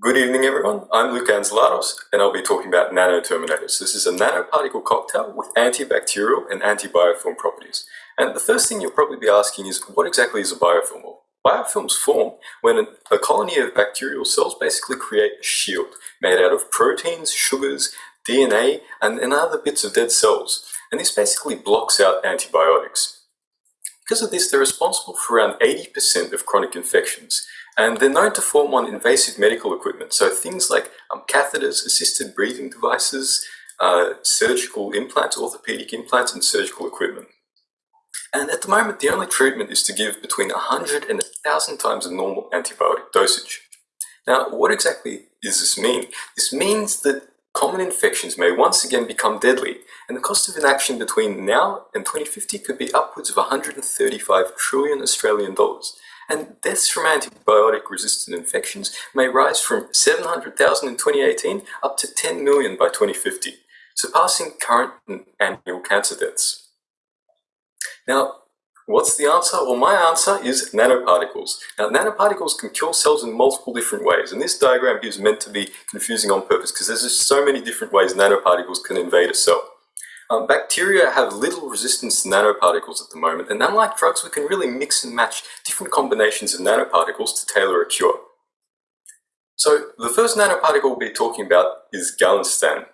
Good evening everyone, I'm Luke Anzelatos and I'll be talking about nanoterminators. This is a nanoparticle cocktail with antibacterial and antibiofilm properties. And the first thing you'll probably be asking is, what exactly is a biofilm? Well, biofilms form when a colony of bacterial cells basically create a shield made out of proteins, sugars, DNA, and, and other bits of dead cells. And this basically blocks out antibiotics. Because of this, they're responsible for around 80% of chronic infections. And they're known to form on invasive medical equipment. So things like um, catheters, assisted breathing devices, uh, surgical implants, orthopedic implants, and surgical equipment. And at the moment, the only treatment is to give between 100 and 1,000 times the normal antibiotic dosage. Now, what exactly does this mean? This means that common infections may once again become deadly, and the cost of inaction between now and 2050 could be upwards of 135 trillion Australian dollars. And deaths from antibiotic-resistant infections may rise from 700,000 in 2018 up to 10 million by 2050, surpassing current annual cancer deaths. Now, What's the answer? Well, my answer is nanoparticles. Now, nanoparticles can kill cells in multiple different ways, and this diagram is meant to be confusing on purpose because there's just so many different ways nanoparticles can invade a cell. Um, bacteria have little resistance to nanoparticles at the moment, and unlike drugs, we can really mix and match different combinations of nanoparticles to tailor a cure. So, the first nanoparticle we'll be talking about is Galinstan.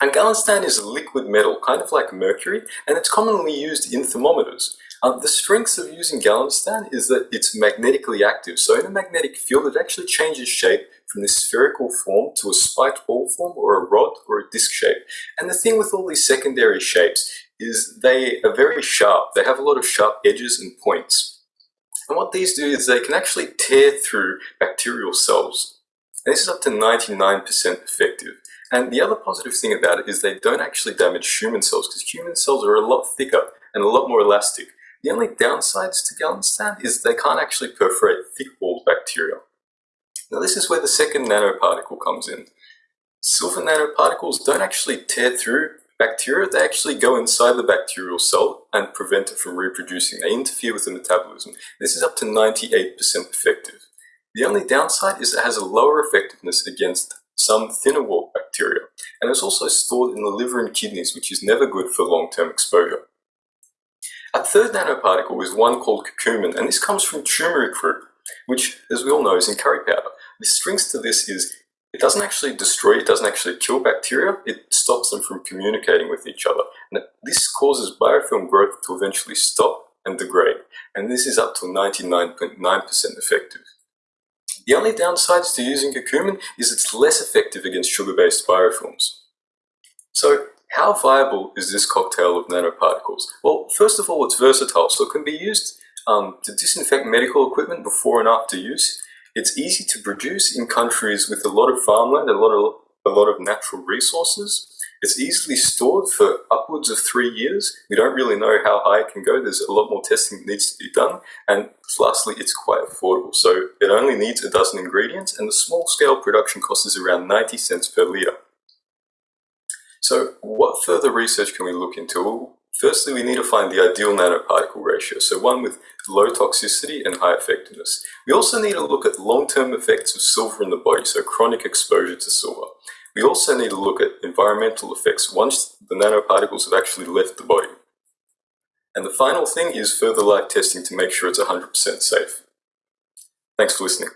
And Galinstan is a liquid metal, kind of like mercury, and it's commonly used in thermometers. Um, the strengths of using Galinstan is that it's magnetically active. So in a magnetic field, it actually changes shape from this spherical form to a spiked ball form or a rod or a disc shape. And the thing with all these secondary shapes is they are very sharp. They have a lot of sharp edges and points. And what these do is they can actually tear through bacterial cells. And this is up to 99% effective. And the other positive thing about it is they don't actually damage human cells because human cells are a lot thicker and a lot more elastic. The only downsides to Galinstan is they can't actually perforate thick-walled bacteria. Now this is where the second nanoparticle comes in. Silver nanoparticles don't actually tear through bacteria, they actually go inside the bacterial cell and prevent it from reproducing. They interfere with the metabolism. This is up to 98% effective. The only downside is it has a lower effectiveness against some thinner walled bacteria, and it's also stored in the liver and kidneys, which is never good for long-term exposure. A third nanoparticle is one called curcumin, and this comes from turmeric root, which, as we all know, is in curry powder. The strength to this is it doesn't actually destroy, it doesn't actually kill bacteria, it stops them from communicating with each other. And this causes biofilm growth to eventually stop and degrade, and this is up to 99.9% .9 effective. The only downsides to using curcumin is it's less effective against sugar-based biofilms. So how viable is this cocktail of nanoparticles? Well, first of all, it's versatile, so it can be used um, to disinfect medical equipment before and after use. It's easy to produce in countries with a lot of farmland, a lot of, a lot of natural resources. It's easily stored for upwards of three years. We don't really know how high it can go. There's a lot more testing that needs to be done. And lastly, it's quite affordable. So it only needs a dozen ingredients and the small scale production cost is around 90 cents per litre. So what further research can we look into? Well, firstly, we need to find the ideal nanoparticle ratio, so one with low toxicity and high effectiveness. We also need to look at long-term effects of silver in the body, so chronic exposure to silver. We also need to look at environmental effects once the nanoparticles have actually left the body. And the final thing is further life testing to make sure it's 100% safe. Thanks for listening.